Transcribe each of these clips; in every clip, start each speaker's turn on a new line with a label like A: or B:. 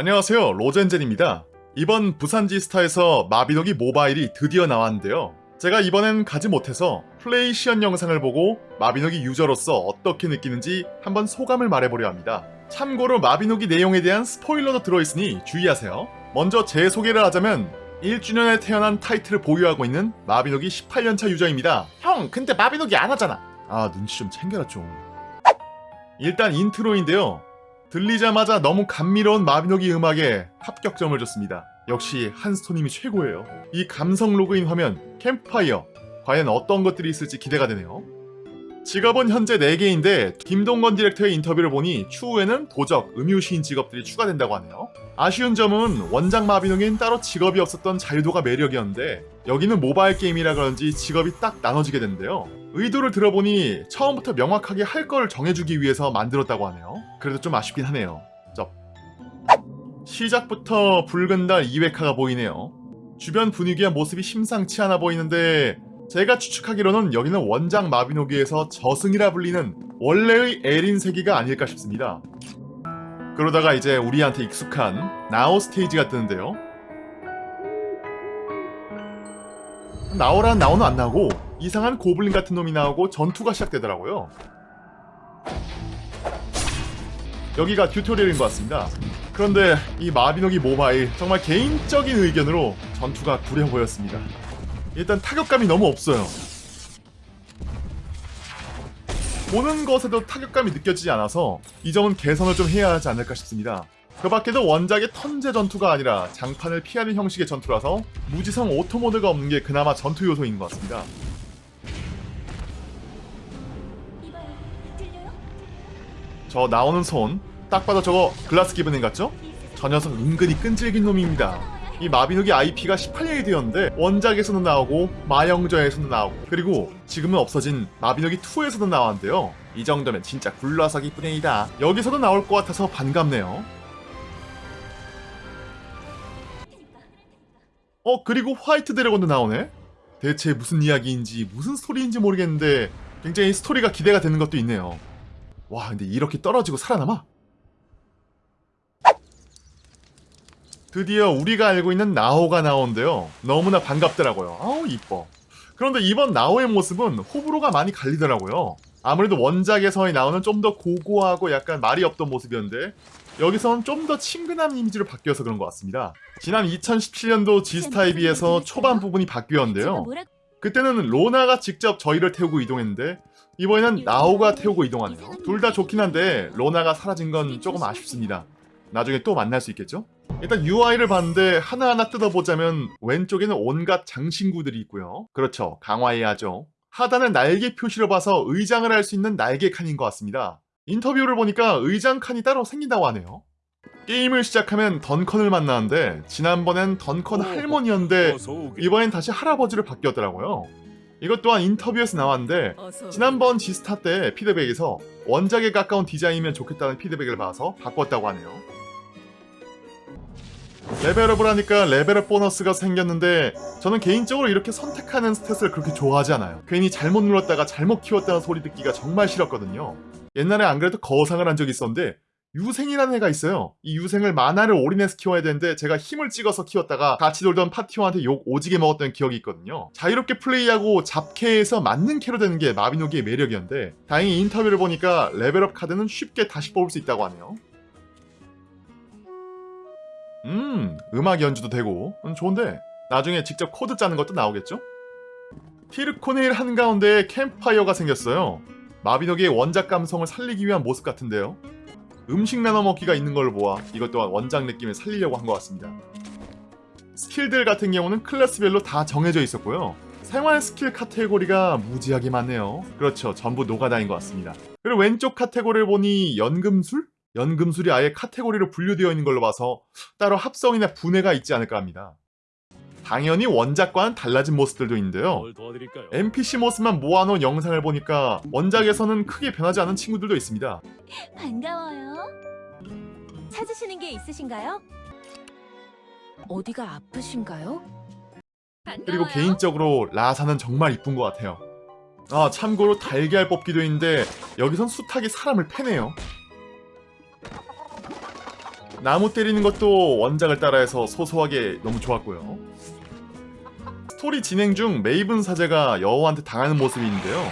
A: 안녕하세요 로젠젠입니다. 이번 부산지스타에서 마비노기 모바일이 드디어 나왔는데요. 제가 이번엔 가지 못해서 플레이 시연 영상을 보고 마비노기 유저로서 어떻게 느끼는지 한번 소감을 말해보려 합니다. 참고로 마비노기 내용에 대한 스포일러도 들어있으니 주의하세요. 먼저 제 소개를 하자면 1주년에 태어난 타이틀을 보유하고 있는 마비노기 18년차 유저입니다. 형 근데 마비노기 안 하잖아. 아 눈치 좀 챙겨라 좀. 일단 인트로인데요 들리자마자 너무 감미로운 마비노기 음악에 합격점을 줬습니다. 역시 한스토님이 최고예요. 이 감성 로그인 화면, 캠프파이어, 과연 어떤 것들이 있을지 기대가 되네요. 직업은 현재 4개인데 김동건 디렉터의 인터뷰를 보니 추후에는 도적, 음유시인 직업들이 추가된다고 하네요. 아쉬운 점은 원작 마비노기엔 따로 직업이 없었던 자유도가 매력이었는데 여기는 모바일 게임이라 그런지 직업이 딱 나눠지게 되는데요. 의도를 들어보니 처음부터 명확하게 할 걸 정해주기 위해서 만들었다고 하네요. 그래도 좀 아쉽긴 하네요. 쩝. 시작부터 붉은 달 2회카가 보이네요. 주변 분위기와 모습이 심상치 않아 보이는데 제가 추측하기로는 여기는 원작 마비노기에서 저승이라 불리는 원래의 에린 세계가 아닐까 싶습니다. 그러다가 이제 우리한테 익숙한 나오 스테이지가 뜨는데요. 나오란 나오는 안 나오고 이상한 고블린 같은 놈이 나오고 전투가 시작되더라고요. 여기가 튜토리얼인 것 같습니다. 그런데 이 마비노기 모바일 정말 개인적인 의견으로 전투가 구려 보였습니다. 일단 타격감이 너무 없어요. 보는 것에도 타격감이 느껴지지 않아서 이 점은 개선을 좀 해야 하지 않을까 싶습니다. 그 밖에도 원작의 턴제 전투가 아니라 장판을 피하는 형식의 전투라서 무지성 오토모드가 없는 게 그나마 전투 요소인 것 같습니다. 저 나오는 손, 딱 봐도 저거 글라스 기브닝 같죠? 저 녀석 은근히 끈질긴 놈입니다. 이 마비노기 IP가 18년이 되었는데 원작에서도 나오고 마영저에서도 나오고 그리고 지금은 없어진 마비노기 2에서도 나왔는데요. 이 정도면 진짜 굴러서기 뿐이다. 여기서도 나올 것 같아서 반갑네요. 어 그리고 화이트 드래곤도 나오네? 대체 무슨 이야기인지 무슨 스토리인지 모르겠는데 굉장히 스토리가 기대가 되는 것도 있네요. 와 근데 이렇게 떨어지고 살아남아? 드디어 우리가 알고 있는 나오가 나오는데요. 너무나 반갑더라고요. 아우 이뻐. 그런데 이번 나오의 모습은 호불호가 많이 갈리더라고요. 아무래도 원작에서 나오는 좀 더 고고하고 약간 말이 없던 모습이었는데 여기서는 좀더 친근한 이미지로 바뀌어서 그런 것 같습니다. 지난 2017년도 지스타에 비해서 초반 부분이 바뀌었는데요. 그때는 로나가 직접 저희를 태우고 이동했는데 이번에는 나오가 태우고 이동하네요. 둘 다 좋긴 한데 로나가 사라진 건 조금 아쉽습니다. 나중에 또 만날 수 있겠죠? 일단 UI를 봤는데 하나하나 뜯어보자면 왼쪽에는 온갖 장신구들이 있고요. 그렇죠. 강화해야죠. 하단은 날개 표시로 봐서 의장을 할 수 있는 날개 칸인 것 같습니다. 인터뷰를 보니까 의장 칸이 따로 생긴다고 하네요. 게임을 시작하면 던컨을 만나는데 지난번엔 던컨 할머니였는데 이번엔 다시 할아버지로 바뀌었더라고요. 이것 또한 인터뷰에서 나왔는데 지난번 지스타 때 피드백에서 원작에 가까운 디자인이면 좋겠다는 피드백을 받아서 바꿨다고 하네요. 레벨업을 하니까 레벨업 보너스가 생겼는데 저는 개인적으로 이렇게 선택하는 스탯을 그렇게 좋아하지 않아요. 괜히 잘못 눌렀다가 잘못 키웠다는 소리 듣기가 정말 싫었거든요. 옛날에 안 그래도 거상을 한 적이 있었는데 유생이라는 애가 있어요. 이 유생을 마나를 올인해서 키워야 되는데 제가 힘을 찍어서 키웠다가 같이 놀던 파티원한테 욕 오지게 먹었던 기억이 있거든요. 자유롭게 플레이하고 잡캐에서 맞는 캐로 되는 게 마비노기의 매력이었는데 다행히 인터뷰를 보니까 레벨업 카드는 쉽게 다시 뽑을 수 있다고 하네요. 음, 음악 연주도 되고 음, 좋은데 나중에 직접 코드 짜는 것도 나오겠죠? 티르코네일 한가운데에 캠프파이어가 생겼어요. 마비노기의 원작 감성을 살리기 위한 모습 같은데요. 음식 나눠 먹기가 있는 걸 보아 이것 또한 원작 느낌을 살리려고 한 것 같습니다. 스킬들 같은 경우는 클래스별로 다 정해져 있었고요. 생활 스킬 카테고리가 무지하게 많네요. 그렇죠. 전부 노가다인 것 같습니다. 그리고 왼쪽 카테고리를 보니 연금술? 연금술이 아예 카테고리로 분류되어 있는 걸로 봐서 따로 합성이나 분해가 있지 않을까 합니다. 당연히 원작과는 달라진 모습들도 있는데요. NPC 모습만 모아놓은 영상을 보니까 원작에서는 크게 변하지 않은 친구들도 있습니다.
B: 반가워요. 찾으시는 게 있으신가요?
C: 어디가 아프신가요?
A: 그리고 개인적으로 라사는 정말 이쁜 것 같아요. 아 참고로 달걀 뽑기도 있는데 여기선 수탉이 사람을 패네요. 나무 때리는 것도 원작을 따라해서 소소하게 너무 좋았고요. 스토리 진행 중 메이븐 사제가 여우한테 당하는 모습이 있는데요.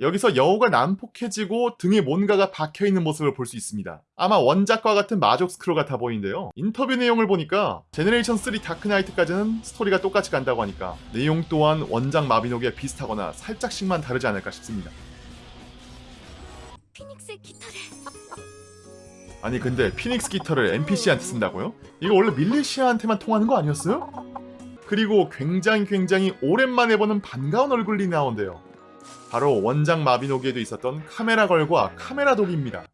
A: 여기서 여우가 난폭해지고 등에 뭔가가 박혀있는 모습을 볼 수 있습니다. 아마 원작과 같은 마족 스크롤 같아 보이는데요. 인터뷰 내용을 보니까 Generation 3 Dark Knight까지는 스토리가 똑같이 간다고 하니까 내용 또한 원작 마비노기와 비슷하거나 살짝씩만 다르지 않을까 싶습니다. 아니 근데 피닉스 깃털을 NPC한테 쓴다고요? 이거 원래 밀리시아한테만 통하는 거 아니었어요? 그리고 굉장히 굉장히 오랜만에 보는 반가운 얼굴이 나온대요. 바로 원작 마비노기에도 있었던 카메라 걸과 카메라 독입니다.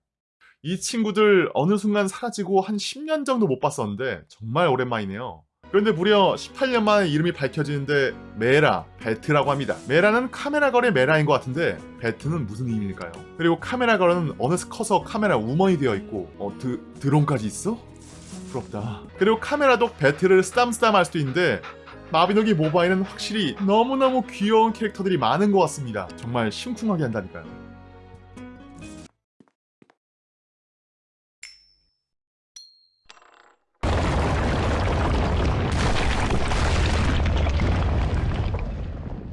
A: 이 친구들 어느 순간 사라지고 한 10년 정도 못 봤었는데 정말 오랜만이네요. 그런데 무려 18년 만에 이름이 밝혀지는데 메라, 베트라고 합니다. 메라는 카메라 걸의 메라인 것 같은데 베트는 무슨 의미일까요? 그리고 카메라 걸은 어느새 커서 카메라 우먼이 되어 있고 어, 드, 드론까지 있어? 부럽다. 그리고 카메라도 베트를 쓰담쓰담 할 수도 있는데 마비노기 모바일은 확실히 너무너무 귀여운 캐릭터들이 많은 것 같습니다. 정말 심쿵하게 한다니까요.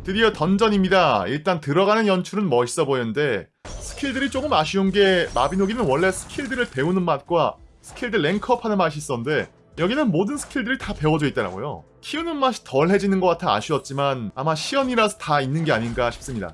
A: 드디어 던전입니다. 일단 들어가는 연출은 멋있어 보였는데 스킬들이 조금 아쉬운 게 마비노기는 원래 스킬들을 배우는 맛과 스킬들 rank up하는 맛이 있었는데 여기는 모든 스킬들이 다 배워져 있더라고요. 키우는 맛이 덜해지는 것 같아 아쉬웠지만 아마 시연이라서 다 있는 게 아닌가 싶습니다.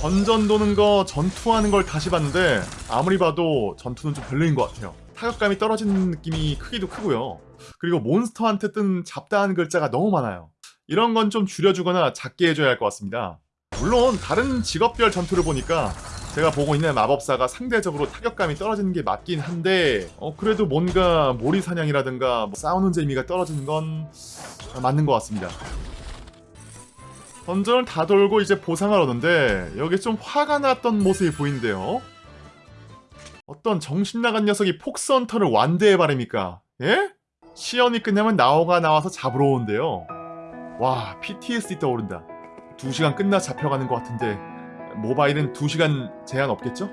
A: 던전 도는 거 전투하는 걸 다시 봤는데 아무리 봐도 전투는 좀 별로인 것 같아요. 타격감이 떨어지는 느낌이 크기도 크고요. 그리고 몬스터한테 뜬 잡다한 글자가 너무 많아요. 이런 건 좀 줄여주거나 작게 해줘야 할 것 같습니다. 물론 다른 직업별 전투를 보니까 제가 보고 있는 마법사가 상대적으로 타격감이 떨어지는 게 맞긴 한데 어, 그래도 뭔가 모리 사냥이라든가 뭐 싸우는 재미가 떨어지는 건 맞는 것 같습니다. 던전을 다 돌고 이제 보상을 얻는데 여기 좀 화가 났던 모습이 보이는데요. 어떤 정신 나간 녀석이 폭스헌터를 완대해 바랍니까? 예? 시연이 끝나면 나오가 나와서 잡으러 오는데요. 와 PTSD 떠오른다 2시간 끝나 잡혀가는 것 같은데 모바일은 2시간 제한 없겠죠?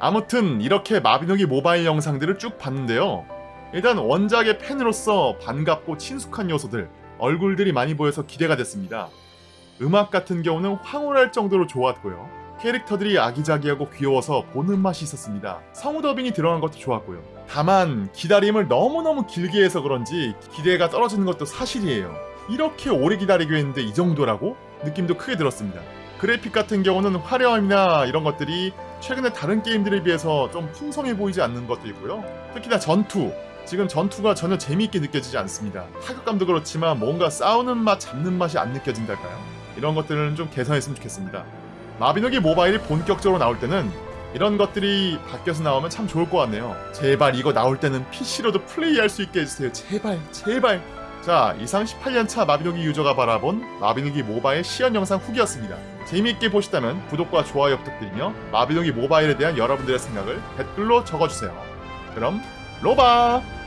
A: 아무튼 이렇게 마비노기 모바일 영상들을 쭉 봤는데요 일단 원작의 팬으로서 반갑고 친숙한 요소들 얼굴들이 많이 보여서 기대가 됐습니다 음악 같은 경우는 황홀할 정도로 좋았고요 캐릭터들이 아기자기하고 귀여워서 보는 맛이 있었습니다 성우 더빙이 들어간 것도 좋았고요 다만 기다림을 너무너무 길게 해서 그런지 기대가 떨어지는 것도 사실이에요. 이렇게 오래 기다리게 했는데 이 정도라고? 느낌도 크게 들었습니다. 그래픽 같은 경우는 화려함이나 이런 것들이 최근에 다른 게임들에 비해서 좀 풍성해 보이지 않는 것도 있고요. 특히나 전투. 지금 전투가 전혀 재미있게 느껴지지 않습니다. 타격감도 그렇지만 뭔가 싸우는 맛, 잡는 맛이 안 느껴진달까요? 이런 것들은 좀 개선했으면 좋겠습니다. 마비노기 모바일이 본격적으로 나올 때는 이런 것들이 바뀌어서 나오면 참 좋을 것 같네요. 제발 이거 나올 때는 PC로도 플레이할 수 있게 해주세요. 제발, 제발. 자, 이상 18년차 마비노기 유저가 바라본 마비노기 모바일 시연 영상 후기였습니다. 재미있게 보셨다면 구독과 좋아요 부탁드리며 마비노기 모바일에 대한 여러분들의 생각을 댓글로 적어주세요. 그럼 로바!